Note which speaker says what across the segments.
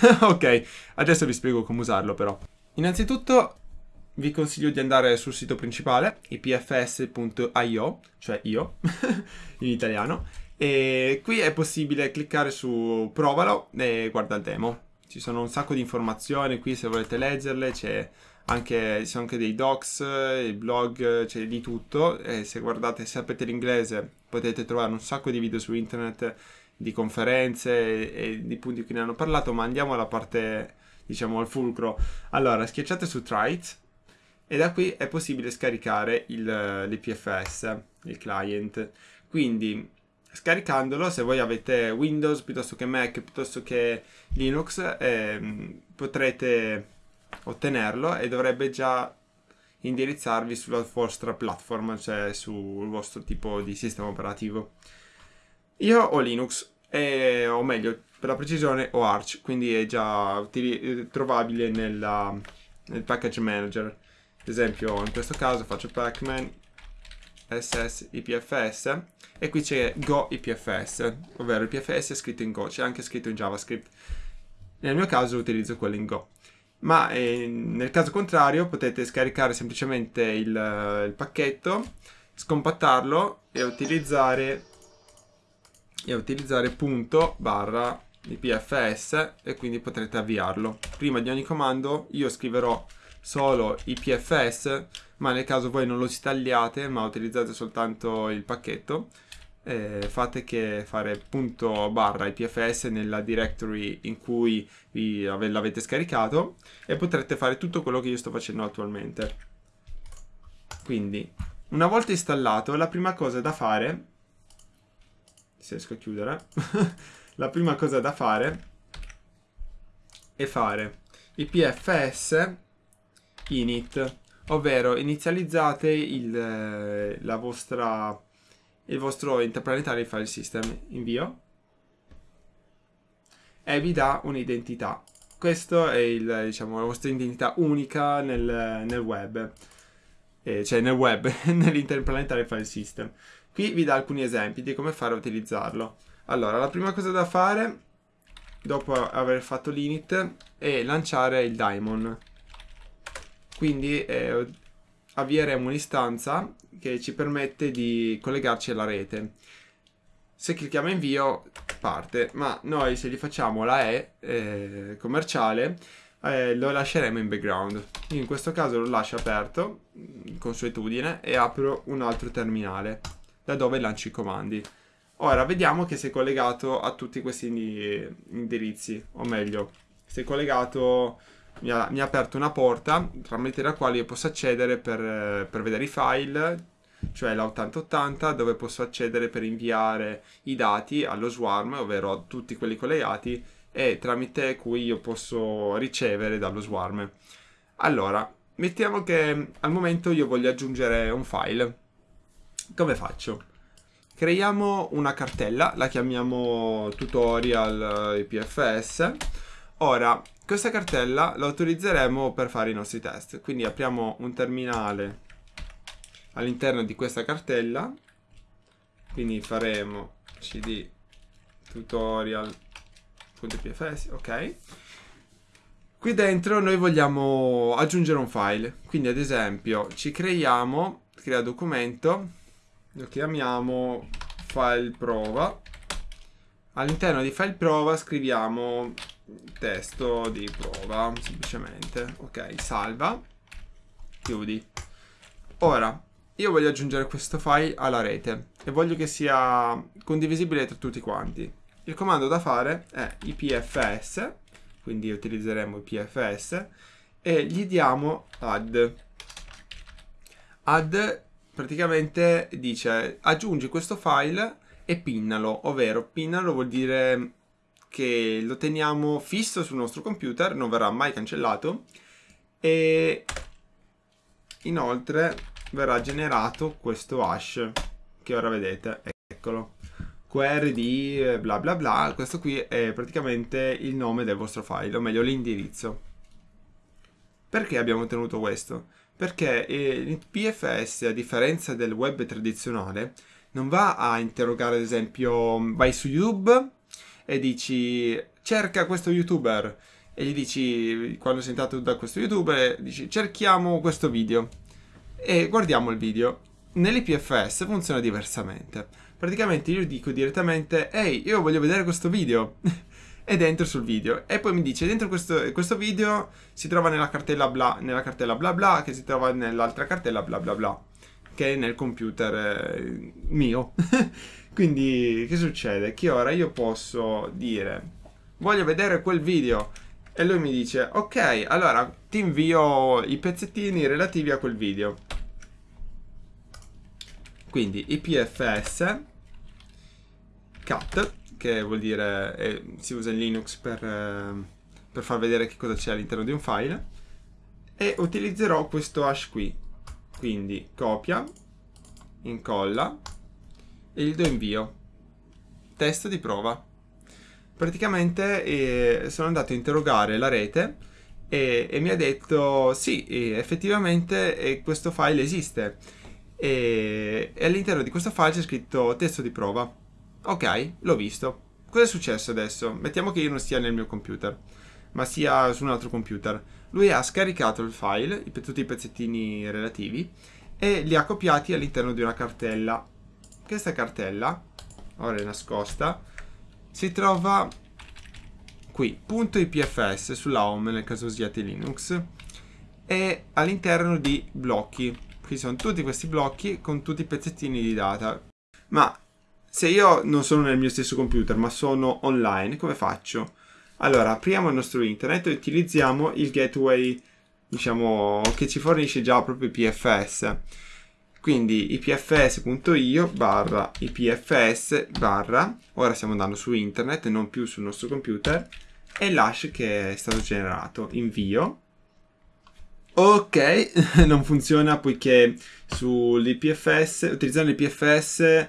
Speaker 1: ok, adesso vi spiego come usarlo però. Innanzitutto vi consiglio di andare sul sito principale, ipfs.io, cioè io, in italiano, e qui è possibile cliccare su provalo e guarda il demo. Ci sono un sacco di informazioni qui se volete leggerle, c'è anche, ci sono anche dei docs, i blog, c'è di tutto. E se guardate, se sapete l'inglese, potete trovare un sacco di video su internet di conferenze e, e di punti che ne hanno parlato, ma andiamo alla parte, diciamo, al fulcro. Allora, schiacciate su Try It e da qui è possibile scaricare il, l'IPFS, il client. Quindi scaricandolo, se voi avete Windows piuttosto che Mac, piuttosto che Linux, eh, potrete ottenerlo e dovrebbe già indirizzarvi sulla vostra platform, cioè sul vostro tipo di sistema operativo. Io ho Linux, e, o meglio, per la precisione ho Arch, quindi è già utili- trovabile nella, nel package manager. Ad esempio, in questo caso faccio pacman ss ipfs e qui c'è go ipfs, ovvero ipfs è scritto in go, c'è anche scritto in javascript. Nel mio caso utilizzo quello in go. Ma eh, nel caso contrario potete scaricare semplicemente il, il pacchetto, scompattarlo e utilizzare, e utilizzare punto barra ipfs e quindi potrete avviarlo. Prima di ogni comando io scriverò solo IPFS, ma nel caso voi non lo instagliate, ma utilizzate soltanto il pacchetto, eh, fate che fare punto barra IPFS nella directory in cui l'avete scaricato e potrete fare tutto quello che io sto facendo attualmente. Quindi, una volta installato, la prima cosa da fare, se riesco a chiudere, la prima cosa da fare è fare IPFS init, ovvero inizializzate il, eh, la vostra, il vostro interplanetario file system, invio, e vi dà un'identità. Questa è il, diciamo, la vostra identità unica nel, nel web, eh, cioè nel web, nell'interplanetario file system. Qui vi dà alcuni esempi di come fare a utilizzarlo. Allora, la prima cosa da fare, dopo aver fatto l'init, è lanciare il daemon quindi eh, avvieremo un'istanza che ci permette di collegarci alla rete. Se clicchiamo invio parte, ma noi se gli facciamo la E eh, commerciale eh, lo lasceremo in background. in questo caso lo lascio aperto, consuetudine, e apro un altro terminale da dove lancio i comandi. Ora vediamo che si è collegato a tutti questi indirizzi, o meglio, si è collegato mi ha, mi ha, aperto una porta tramite la quale io posso accedere per, per vedere i file, cioè la 8080, dove posso accedere per inviare i dati allo swarm, ovvero a tutti quelli collegati, e tramite cui io posso ricevere dallo swarm. Allora, mettiamo che al momento io voglio aggiungere un file. Come faccio? Creiamo una cartella, la chiamiamo tutorial IPFS. Ora, questa cartella la utilizzeremo per fare i nostri test. Quindi apriamo un terminale all'interno di questa cartella. Quindi faremo cd tutorial.pfs, ok. Qui dentro noi vogliamo aggiungere un file. Quindi ad esempio ci creiamo, crea documento, lo chiamiamo file prova. All'interno di file prova scriviamo testo di prova, semplicemente. Ok, salva. Chiudi. Ora, io voglio aggiungere questo file alla rete e voglio che sia condivisibile tra tutti quanti. Il comando da fare è ipfs, quindi utilizzeremo ipfs, e gli diamo add. Add praticamente dice aggiungi questo file e pinnalo, ovvero pinnalo vuol dire che lo teniamo fisso sul nostro computer, non verrà mai cancellato e inoltre verrà generato questo hash che ora vedete, eccolo qrd bla bla bla, questo qui è praticamente il nome del vostro file, o meglio l'indirizzo. Perché abbiamo ottenuto questo? Perché il PFS, a differenza del web tradizionale, non va a interrogare ad esempio vai su YouTube e dici cerca questo youtuber e gli dici, quando sei entrato da questo youtuber, dici cerchiamo questo video e guardiamo il video. Nell'IPFS funziona diversamente. Praticamente io dico direttamente, ehi, io voglio vedere questo video. ed entro sul video. E poi mi dice dentro questo, questo video si trova nella cartella bla nella cartella bla bla che si trova nell'altra cartella bla bla bla che è nel computer eh, mio. Quindi che succede? Che ora io posso dire voglio vedere quel video. E lui mi dice ok allora ti invio i pezzettini relativi a quel video. Quindi ipfs cut che vuol dire eh, si usa in Linux per, eh, per far vedere che cosa c'è all'interno di un file. E utilizzerò questo hash qui. Quindi copia incolla e gli do invio. Testo di prova. Praticamente eh, sono andato a interrogare la rete e, e mi ha detto sì effettivamente eh, questo file esiste. E all'interno di questo file c'è scritto testo di prova Ok, l'ho visto. Cosa è successo adesso? Mettiamo che io non stia nel mio computer, ma sia su un altro computer. Lui ha scaricato il file, tutti i pezzettini relativi, e li ha copiati all'interno di una cartella. Questa cartella, ora è nascosta, si trova qui, .ipfs sulla home nel caso usiate Linux, e all'interno di blocchi. Qui sono tutti questi blocchi con tutti i pezzettini di data. Ma se io non sono nel mio stesso computer ma sono online, come faccio? Allora, apriamo il nostro internet e utilizziamo il gateway, diciamo, che ci fornisce già proprio IPFS. Quindi ipfs.io barra ipfs barra, ora stiamo andando su internet e non più sul nostro computer, e l'hash che è stato generato. Invio. Ok, non funziona poiché sull'IPFS, utilizzando l'IPFS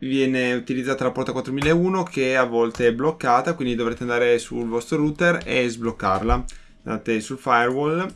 Speaker 1: viene utilizzata la porta 4001 che a volte è bloccata, quindi dovrete andare sul vostro router e sbloccarla. Andate sul firewall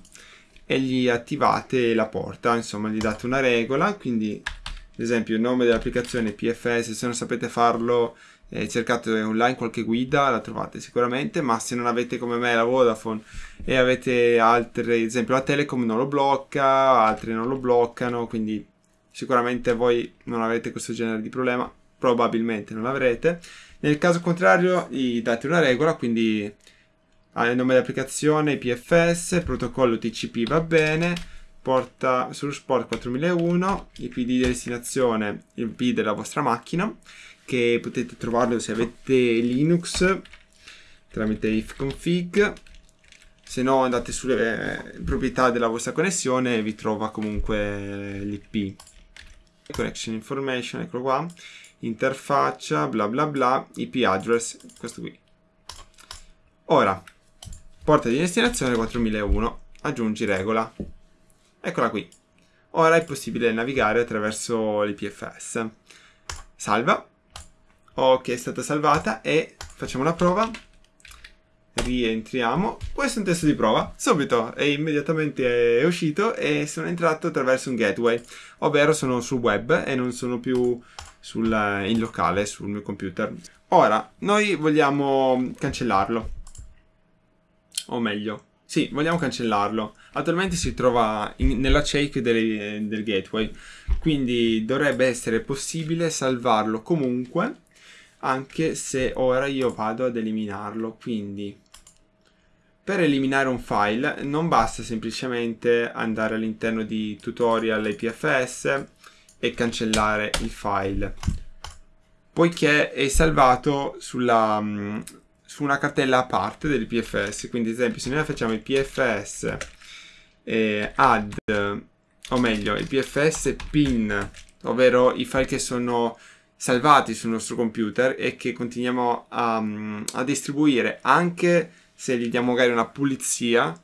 Speaker 1: e gli attivate la porta, insomma gli date una regola, quindi ad esempio il nome dell'applicazione PFS, se non sapete farlo eh, cercate online qualche guida, la trovate sicuramente, ma se non avete come me la Vodafone e avete altre, ad esempio la Telecom non lo blocca, altri non lo bloccano, quindi sicuramente voi non avete questo genere di problema, probabilmente non l'avrete. Nel caso contrario gli date una regola, quindi il nome dell'applicazione, PFS, protocollo TCP va bene, porta sul port 4001, IP di destinazione, il IP della vostra macchina, che potete trovarlo se avete Linux tramite ifconfig. Se no andate sulle eh, proprietà della vostra connessione e vi trova comunque l'IP connection information, eccolo qua, interfaccia, bla bla bla, IP address, questo qui. Ora, porta di destinazione 4001, aggiungi regola. Eccola qui. Ora è possibile navigare attraverso l'IPFS. Salva. Ok, è stata salvata e facciamo una prova rientriamo. Questo è un test di prova, subito, e immediatamente è uscito e sono entrato attraverso un gateway, ovvero sono sul web e non sono più sul, in locale sul mio computer. Ora, noi vogliamo cancellarlo, o meglio, sì, vogliamo cancellarlo. Attualmente si trova in, nella check del, del gateway, quindi dovrebbe essere possibile salvarlo comunque anche se ora io vado ad eliminarlo quindi per eliminare un file non basta semplicemente andare all'interno di tutorial IPFS e cancellare il file, poiché è salvato sulla, mm, su una cartella a parte dell'IPFS. Quindi ad esempio se noi facciamo IPFS eh, add, o meglio IPFS pin, ovvero i file che sono salvati sul nostro computer e che continuiamo a, mm, a distribuire anche se gli diamo magari una pulizia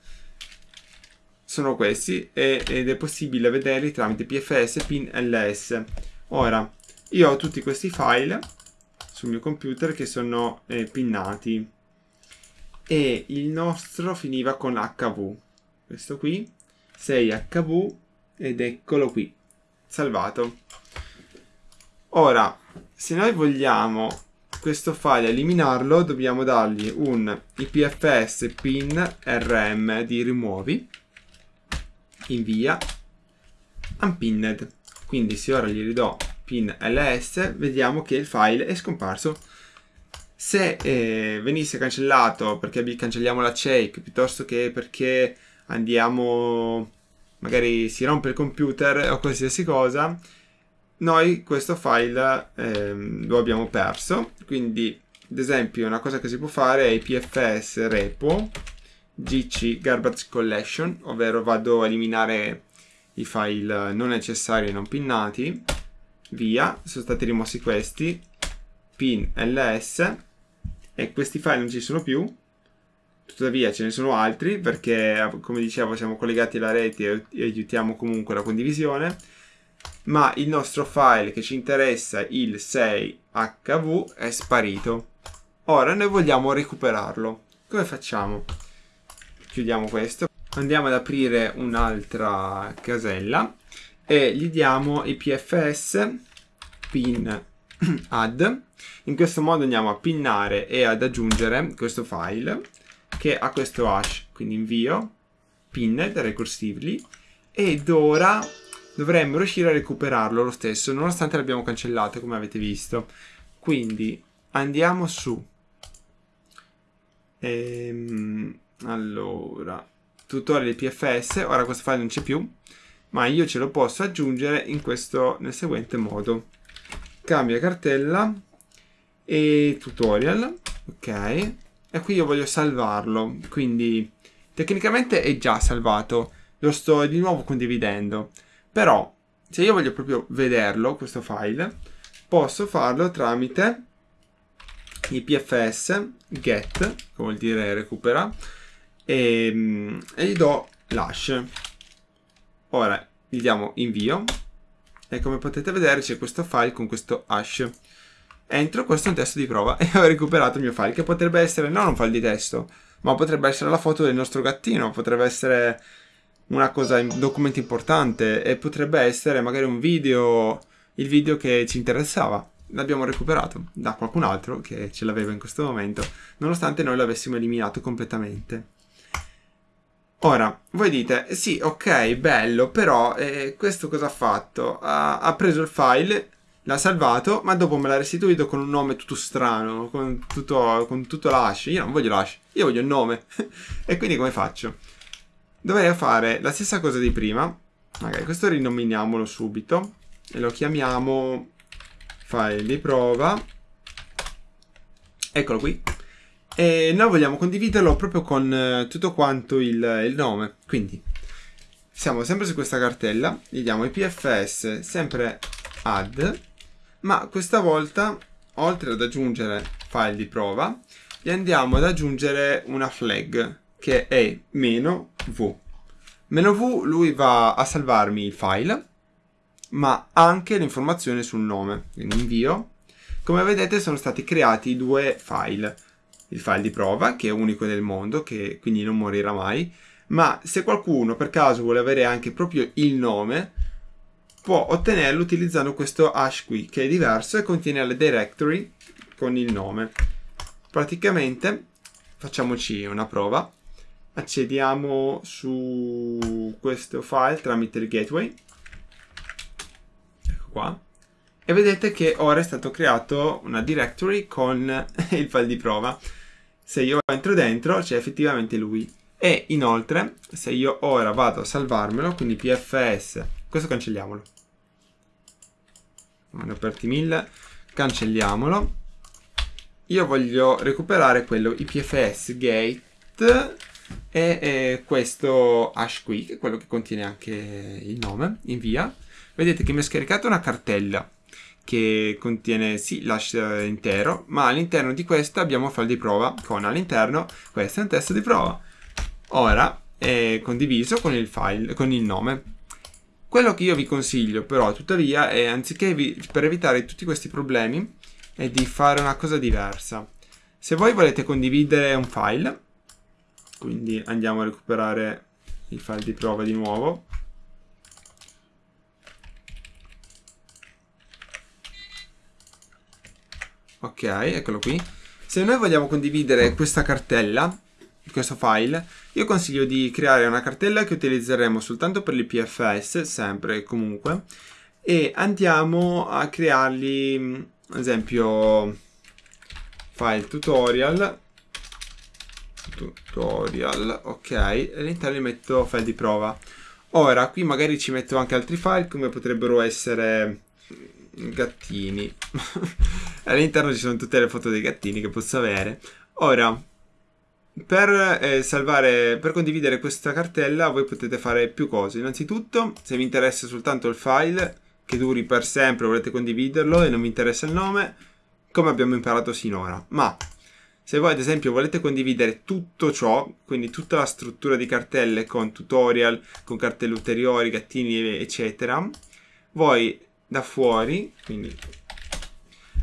Speaker 1: sono questi ed è possibile vederli tramite pfs pin ls ora io ho tutti questi file sul mio computer che sono eh, pinnati. E il nostro finiva con hv questo qui 6hv ed eccolo qui. Salvato. Ora se noi vogliamo questo file eliminarlo dobbiamo dargli un ipfs pin rm di rimuovi invia unpinned. Quindi se ora gli ridò pin ls vediamo che il file è scomparso. Se eh, venisse cancellato perché cancelliamo la shake piuttosto che perché andiamo magari si rompe il computer o qualsiasi cosa noi questo file ehm, lo abbiamo perso quindi ad esempio una cosa che si può fare è ipfs repo gc garbage collection ovvero vado a eliminare i file non necessari e non pinnati via sono stati rimossi questi pin ls e questi file non ci sono più tuttavia ce ne sono altri perché come dicevo siamo collegati alla rete e aiutiamo comunque la condivisione ma il nostro file che ci interessa il 6hv è sparito. Ora noi vogliamo recuperarlo. Come facciamo? Chiudiamo questo. Andiamo ad aprire un'altra casella e gli diamo ipfs pin add. In questo modo andiamo a pinnare e ad aggiungere questo file che ha questo hash. Quindi invio pinned recursively ed ora dovremmo riuscire a recuperarlo lo stesso nonostante l'abbiamo cancellato come avete visto. Quindi andiamo su. Ehm, allora tutorial pfs ora questo file non c'è più ma io ce lo posso aggiungere in questo nel seguente modo. Cambia cartella e tutorial ok? E qui io voglio salvarlo quindi tecnicamente è già salvato. Lo sto di nuovo condividendo però se io voglio proprio vederlo questo file posso farlo tramite ipfs get che vuol dire recupera e, e gli do l'hash ora gli diamo invio e come potete vedere c'è questo file con questo hash. Entro questo è un testo di prova e ho recuperato il mio file che potrebbe essere non un file di testo ma potrebbe essere la foto del nostro gattino potrebbe essere una cosa, un documento importante e potrebbe essere magari un video, il video che ci interessava. L'abbiamo recuperato da qualcun altro che ce l'aveva in questo momento, nonostante noi l'avessimo eliminato completamente. Ora, voi dite, sì, ok, bello, però eh, questo cosa ha fatto? Ha, ha, preso il file, l'ha salvato, ma dopo me l'ha restituito con un nome tutto strano, con tutto, con tutto l'hash. Io non voglio l'hash, io voglio il nome. e quindi come faccio? Dovrei fare la stessa cosa di prima. Magari questo rinominiamolo subito e lo chiamiamo file di prova. Eccolo qui. E noi vogliamo condividerlo proprio con eh, tutto quanto il, il nome. Quindi siamo sempre su questa cartella, gli diamo ipfs sempre add, ma questa volta oltre ad aggiungere file di prova, gli andiamo ad aggiungere una flag che è meno v. Meno v lui va a salvarmi il file, ma anche l'informazione sul nome. Quindi invio. Come vedete sono stati creati due file. Il file di prova, che è unico nel mondo, che quindi non morirà mai, ma se qualcuno per caso vuole avere anche proprio il nome, può ottenerlo utilizzando questo hash qui, che è diverso e contiene la directory con il nome. Praticamente facciamoci una prova accediamo su questo file tramite il gateway. Ecco qua. E vedete che ora è stato creato una directory con il file di prova. Se io entro dentro c'è effettivamente lui. E inoltre se io ora vado a salvarmelo quindi pfs questo cancelliamolo. Ho aperti mille cancelliamolo. Io voglio recuperare quello ipfs gate e eh, questo hash qui, che è quello che contiene anche il nome, invia. Vedete che mi ha scaricato una cartella che contiene sì l'hash intero, ma all'interno di questa abbiamo file di prova con all'interno questo è un testo di prova. Ora è condiviso con il file, con il nome. Quello che io vi consiglio però tuttavia è anziché vi, per evitare tutti questi problemi è di fare una cosa diversa. Se voi volete condividere un file quindi andiamo a recuperare il file di prova di nuovo Ok, eccolo qui. Se noi vogliamo condividere questa cartella, questo file, io consiglio di creare una cartella che utilizzeremo soltanto per l'IPFS, sempre e comunque, e andiamo a crearli, ad esempio, file tutorial, tutorial, ok, all'interno metto file di prova. Ora, qui magari ci metto anche altri file, come potrebbero essere gattini. all'interno ci sono tutte le foto dei gattini che posso avere. Ora, per eh, salvare, per condividere questa cartella voi potete fare più cose. Innanzitutto, se vi interessa soltanto il file che duri per sempre, volete condividerlo e non vi interessa il nome, come abbiamo imparato sinora. Ma se voi ad esempio volete condividere tutto ciò, quindi tutta la struttura di cartelle con tutorial, con cartelle ulteriori, gattini, eccetera, voi da fuori, quindi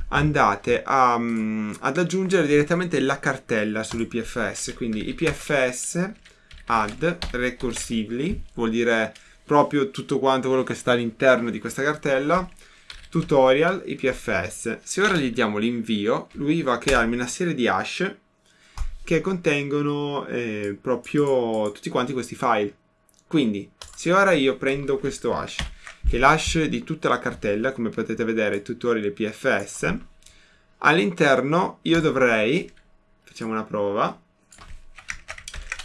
Speaker 1: andate a, um, ad aggiungere direttamente la cartella sull'IPFS, quindi IPFS add recursively, vuol dire proprio tutto quanto quello che sta all'interno di questa cartella, tutorial IPFS. Se ora gli diamo l'invio, lui va a crearmi una serie di hash che contengono eh, proprio tutti quanti questi file. Quindi, se ora io prendo questo hash che l'hash di tutta la cartella, come potete vedere, tutorial PFS, all'interno io dovrei, facciamo una prova,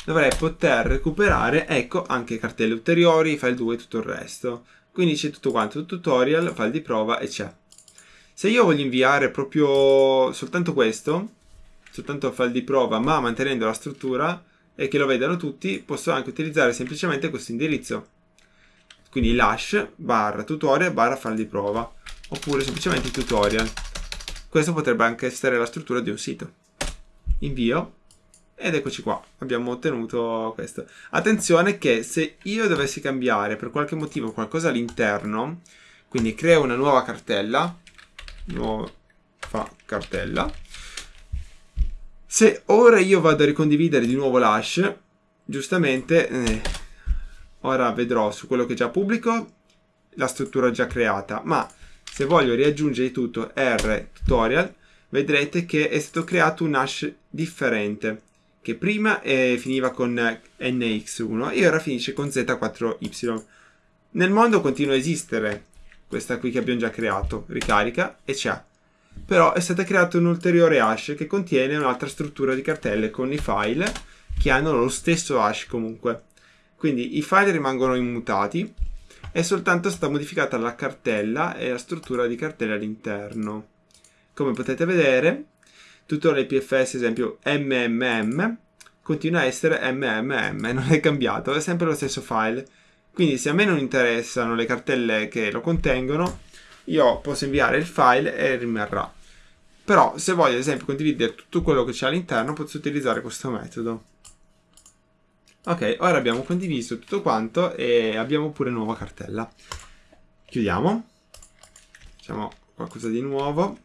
Speaker 1: dovrei poter recuperare, ecco, anche cartelle ulteriori, file 2 e tutto il resto. Quindi c'è tutto quanto, tutorial, file di prova e c'è. Se io voglio inviare proprio soltanto questo, soltanto il file di prova, ma mantenendo la struttura e che lo vedano tutti, posso anche utilizzare semplicemente questo indirizzo. Quindi lash barra tutorial barra file di prova oppure semplicemente tutorial. Questo potrebbe anche essere la struttura di un sito. Invio ed eccoci qua abbiamo ottenuto questo. Attenzione che se io dovessi cambiare per qualche motivo qualcosa all'interno quindi creo una nuova cartella nuova cartella se ora io vado a ricondividere di nuovo l'hash giustamente eh, ora vedrò su quello che già pubblico la struttura già creata, ma se voglio riaggiungere tutto R tutorial, vedrete che è stato creato un hash differente, che prima eh, finiva con NX1 e ora finisce con Z4Y. Nel mondo continua a esistere questa qui che abbiamo già creato, ricarica e c'è. Però è stata creata un ulteriore hash che contiene un'altra struttura di cartelle con i file che hanno lo stesso hash comunque. Quindi i file rimangono immutati, è soltanto stata modificata la cartella e la struttura di cartella all'interno. Come potete vedere, tutto l'IPFS, esempio MMM, continua a essere MMM, non è cambiato, è sempre lo stesso file. Quindi se a me non interessano le cartelle che lo contengono, io posso inviare il file e rimarrà. Però se voglio ad esempio condividere tutto quello che c'è all'interno, posso utilizzare questo metodo. Ok, ora abbiamo condiviso tutto quanto e abbiamo pure nuova cartella. Chiudiamo. Facciamo qualcosa di nuovo.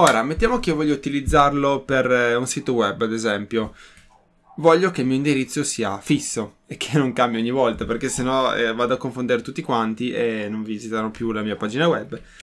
Speaker 1: Ora, mettiamo che io voglio utilizzarlo per eh, un sito web, ad esempio. Voglio che il mio indirizzo sia fisso e che non cambi ogni volta, perché sennò eh, vado a confondere tutti quanti e non visitano più la mia pagina web.